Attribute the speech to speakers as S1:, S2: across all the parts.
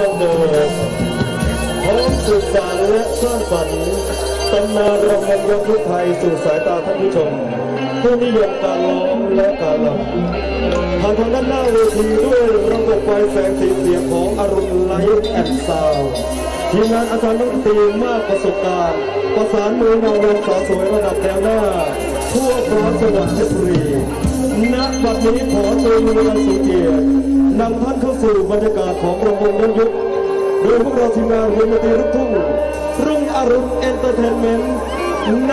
S1: ดังเดิมพร้อมสืบสานและสร้างสรรค์ตำนานรำวงย้อนยุคไทยสู่สายตาท่านผู้ชม ผู้นิยมการร้องและการรำผ่านทางด้านหน้าเวทีด้วยระบบไฟแสงสีเสียงของอรุณ Light and Sound ทีมงานอาจารย์นักดนตรีมากประสบการณ์ ประสานมือนาวงสาวสวยระดับแถวหน้า ทั่วฟ้าจังหวัดเพชรบุรีณบัดนี้ขอเชิญผู้มีเกียรติทุกท่านเข้าสู่บรรยากาศของรำวงย้อนยุคโดยพวกเราทีมงานวงดนตรีลูกทุ่งรุ่งอรุณ Entertainment ณ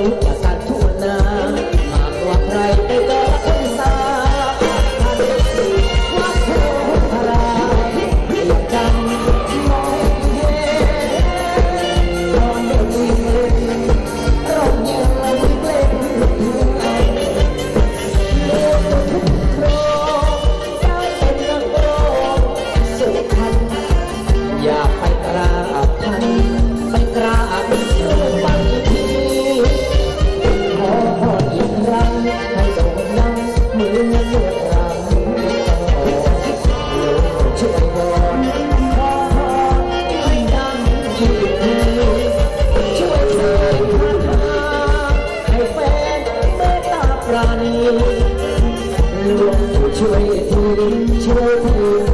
S2: Hello. 우리 조상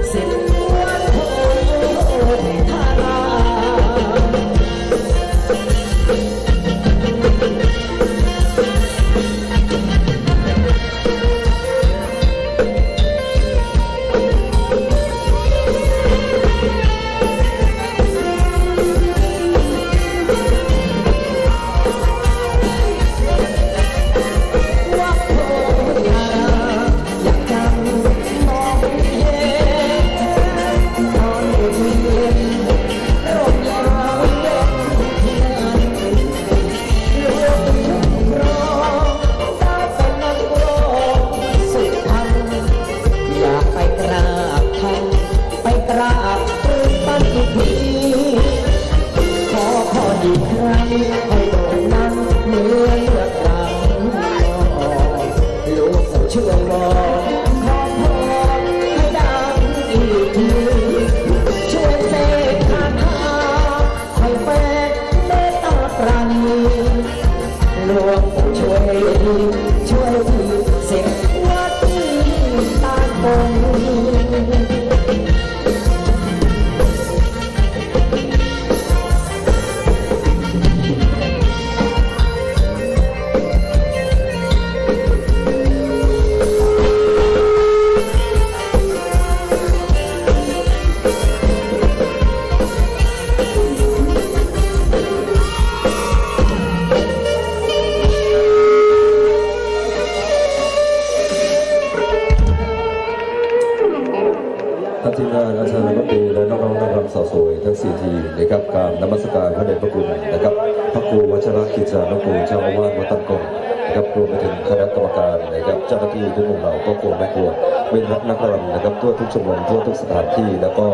S2: ท่า
S3: นทีมงานอาจารย์รัฐมนตรีและน้องๆนางรำสาวสวยทั้งสี่ทีมนะครับกรารนมัสการพระเดชพระคุณนะครับพระครูวัชรกิจจานุกูลเจ้าอาวาสวัดตันกงนะครับรวมไปถึงคณะกรรมการนะครับเจ้าหน้าที่ทุกหมู่เหล่าก็ครัวแม่ครัวเว้นรักนักรำนะครับทั่วทุกชมรมทั่วทุกสถานที่แล้วก็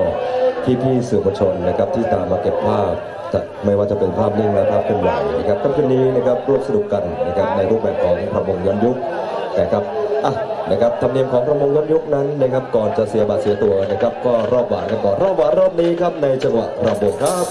S3: พี่ๆสื่อมวลชนนะครับที่ตามมาเก็บภาพไม่ว่าจะเป็นภาพนิ่งและภาพเคลื่อนไหวนะครับค่ำคืนนี้นะครับร่วมสนุกกันนะครับในรูปแบบของพระบงย้อนยุคนะครับอะ นะครับธรรมเนียมของประมงย้อนยุคนั้นนะครับก่อนจะเสียบัตรเสียตัวนะครับก็รอบหวานกันก่อนรอบหวานรอบนี้ครับในจังหวะระบบครับ